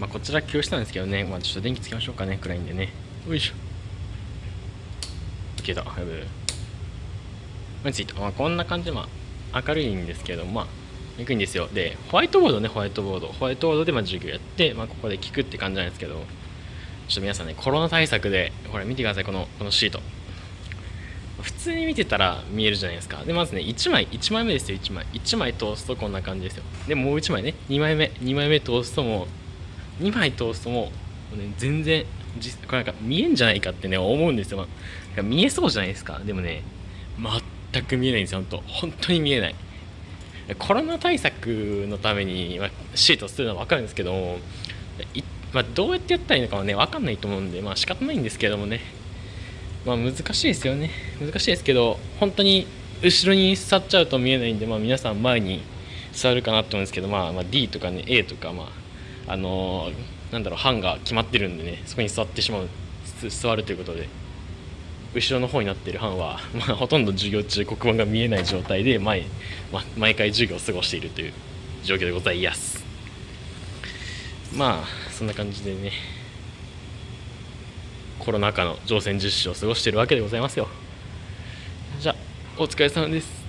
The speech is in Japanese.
まあ、こちら教室なんですけどね、まあ、ちょっと電気つけましょうかね。暗いんでね。よいしょ。消えた。やべえついた、まあ、こんな感じでまあ明るいんですけどまあいくんですよ。でホワイトボードね。ホワイトボード。ホワイトボードでまあ授業やって、まあ、ここで聞くって感じなんですけどちょっと皆さんねコロナ対策でこれ見てください。このこのシート。普通に見てたら見えるじゃないですか。でまずね1枚1枚目ですよ。1枚。1枚通すとこんな感じですよ。でもう1枚ね。2枚目。2枚目通すともう2枚通すともう、ね、全然実これなんか見えんじゃないかってね思うんですよ、まあ、見えそうじゃないですか。でもね全く見えないんですよ。本当本当に見えない。コロナ対策のために、まあ、シートするのは分かるんですけども、まあ、どうやってやったらいいのかはね分かんないと思うんでまあ仕方ないんですけどもね。まあ難しいですよね。難しいですけど本当に後ろに座っちゃうと見えないんで、まあ、皆さん前に座るかなと思うんですけど、まあ、まあ D とかね A とかまああの、なんだろう班が決まってるんでねそこに座ってしまう座るということで後ろの方になっている班は、まあ、ほとんど授業中黒板が見えない状態で毎,、ま、毎回授業を過ごしているという状況でございます。まあそんな感じでねコロナ禍の乗船実施を過ごしているわけでございますよ。じゃあお疲れ様です。